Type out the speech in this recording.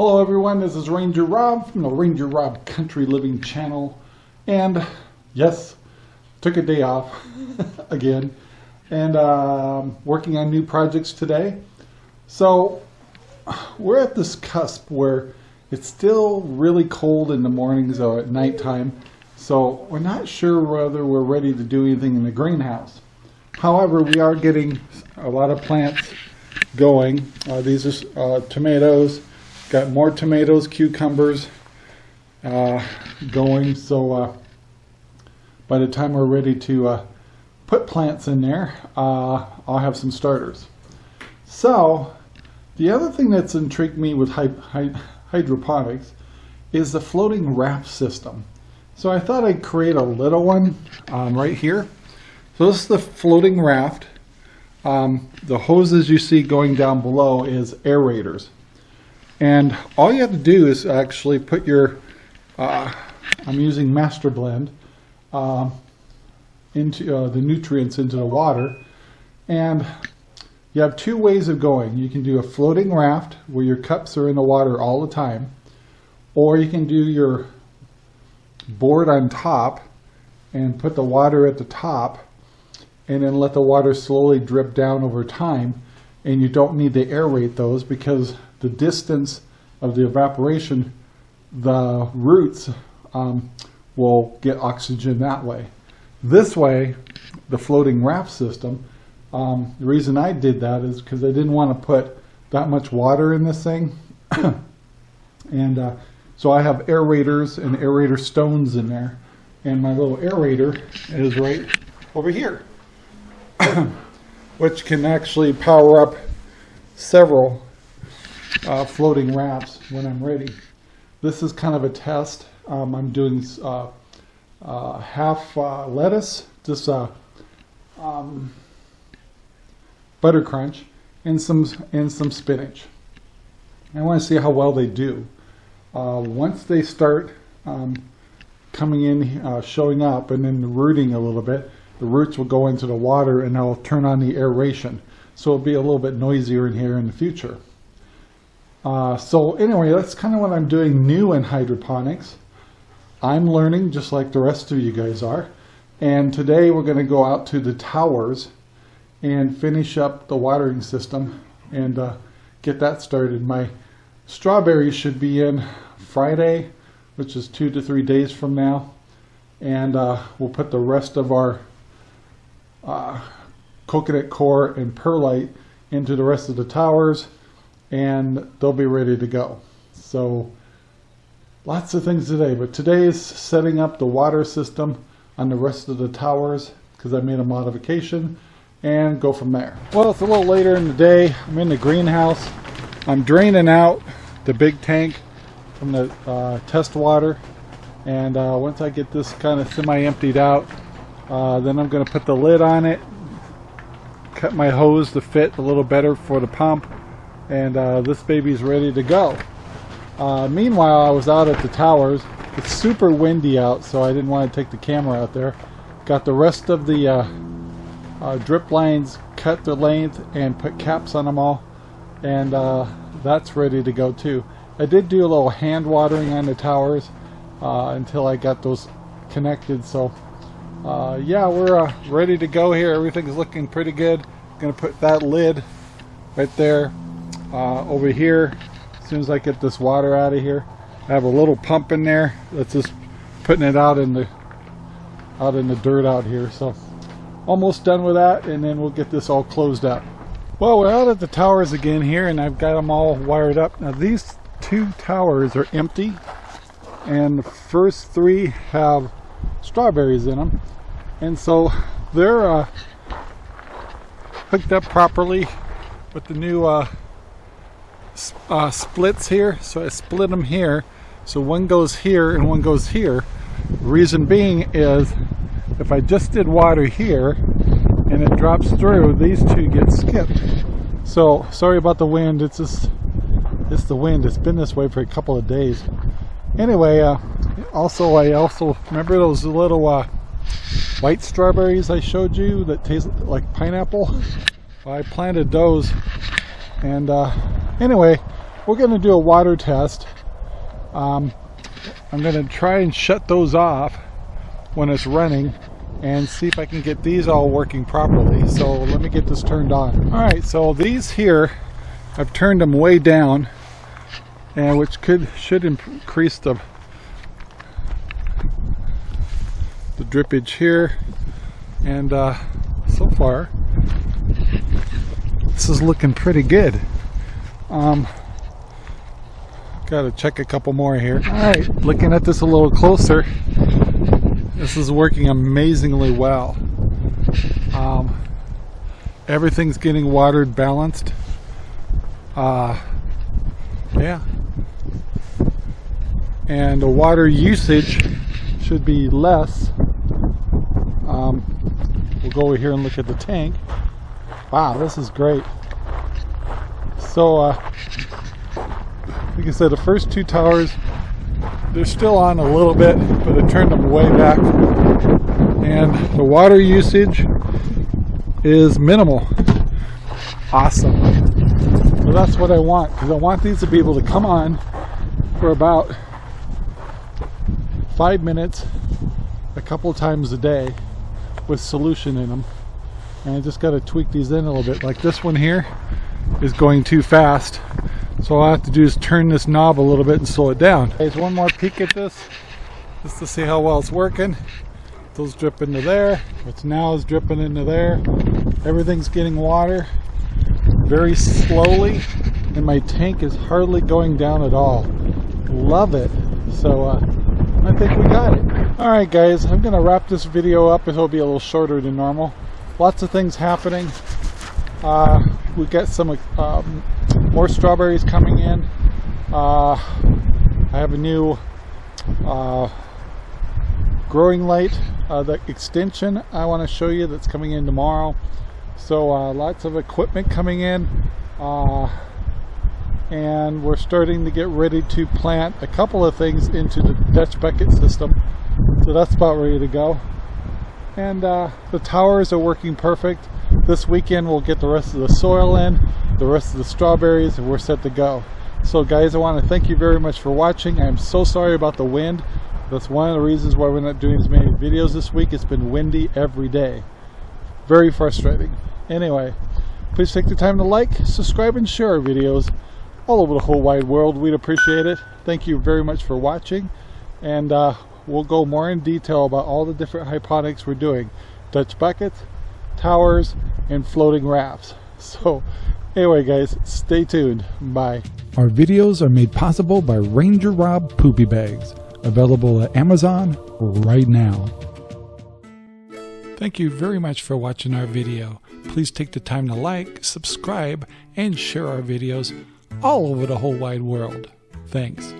Hello everyone, this is Ranger Rob from the Ranger Rob Country Living channel. And yes, took a day off again and um, working on new projects today. So we're at this cusp where it's still really cold in the mornings or at nighttime. So we're not sure whether we're ready to do anything in the greenhouse. However, we are getting a lot of plants going. Uh, these are uh, tomatoes. Got more tomatoes, cucumbers uh, going. So uh, by the time we're ready to uh, put plants in there, uh, I'll have some starters. So the other thing that's intrigued me with hy hy hydroponics is the floating raft system. So I thought I'd create a little one um, right here. So this is the floating raft. Um, the hoses you see going down below is aerators. And all you have to do is actually put your, uh, I'm using Master Blend, uh, into uh, the nutrients into the water. And you have two ways of going. You can do a floating raft where your cups are in the water all the time, or you can do your board on top and put the water at the top and then let the water slowly drip down over time and you don't need to aerate those because the distance of the evaporation the roots um, will get oxygen that way. This way, the floating raft system, um, the reason I did that is because I didn't want to put that much water in this thing. and uh, so I have aerators and aerator stones in there. And my little aerator is right over here, which can actually power up several uh, floating rafts when I'm ready. This is kind of a test. Um, I'm doing uh, uh, half uh, lettuce, just uh, um, butter crunch, and some and some spinach. I want to see how well they do. Uh, once they start um, coming in, showing up, and then rooting a little bit, the roots will go into the water and I'll turn on the aeration. So it'll be a little bit noisier in here in the future. Uh, so anyway, that's kind of what I'm doing new in hydroponics. I'm learning just like the rest of you guys are. And today we're going to go out to the towers and finish up the watering system and uh, get that started. My strawberries should be in Friday, which is two to three days from now. And uh, we'll put the rest of our uh, coconut coir and perlite into the rest of the towers and they'll be ready to go. So lots of things today, but today is setting up the water system on the rest of the towers because I made a modification and go from there. Well, it's a little later in the day. I'm in the greenhouse. I'm draining out the big tank from the uh, test water. And uh, once I get this kind of semi-emptied out, uh, then I'm going to put the lid on it, cut my hose to fit a little better for the pump, and uh, this baby's ready to go. Uh, meanwhile, I was out at the towers. It's super windy out, so I didn't want to take the camera out there. Got the rest of the uh, uh drip lines cut the length and put caps on them all, and uh, that's ready to go too. I did do a little hand watering on the towers uh, until I got those connected, so yeah, we're ready to go here. Everything's looking pretty good. Gonna put that lid right there uh, over here as soon as I get this water out of here I have a little pump in there that's just putting it out in the out in the dirt out here so almost done with that and then we'll get this all closed up. Well we're out at the towers again here and I've got them all wired up. Now these two towers are empty and the first three have strawberries in them and so they're uh, hooked up properly with the new uh, uh, splits here so I split them here. So one goes here and one goes here. Reason being is if I just did water here and it drops through these two get skipped. So sorry about the wind. It's just it's the wind. It's been this way for a couple of days. Anyway uh, also I also remember those little uh, white strawberries I showed you that taste like pineapple? I planted those and uh, anyway we're going to do a water test. Um, I'm going to try and shut those off when it's running and see if I can get these all working properly. So let me get this turned on. All right, so these here, I've turned them way down, and which could should increase the the drippage here. And uh, so far, this is looking pretty good. Um, Got to check a couple more here. All right, looking at this a little closer, this is working amazingly well. Um, everything's getting watered balanced. Uh, yeah. And the water usage should be less. Um, we'll go over here and look at the tank. Wow, this is great. So, uh, like I said, the first two towers, they're still on a little bit, but I turned them way back. And the water usage is minimal. Awesome. So that's what I want, because I want these to be able to come on for about five minutes a couple times a day with solution in them. And I just got to tweak these in a little bit. Like this one here is going too fast so all I have to do is turn this knob a little bit and slow it down. Here's one more peek at this, just to see how well it's working. Those drip into there. What's now is dripping into there. Everything's getting water very slowly, and my tank is hardly going down at all. Love it. So uh, I think we got it. All right, guys, I'm gonna wrap this video up. It'll be a little shorter than normal. Lots of things happening. Uh, we got some um, more strawberries coming in. Uh, I have a new uh, growing light, uh, the extension I want to show you that's coming in tomorrow. So uh, lots of equipment coming in uh, and we're starting to get ready to plant a couple of things into the Dutch bucket system. So that's about ready to go. And uh, the towers are working perfect. This weekend we'll get the rest of the soil in the rest of the strawberries and we're set to go. So guys, I want to thank you very much for watching. I'm so sorry about the wind. That's one of the reasons why we're not doing as many videos this week. It's been windy every day. Very frustrating. Anyway, please take the time to like, subscribe, and share our videos all over the whole wide world. We'd appreciate it. Thank you very much for watching. And uh, we'll go more in detail about all the different hydroponics we're doing. Dutch buckets, towers, and floating rafts. So Anyway guys, stay tuned. Bye. Our videos are made possible by Ranger Rob Poopy Bags, available at Amazon right now. Thank you very much for watching our video. Please take the time to like, subscribe, and share our videos all over the whole wide world. Thanks.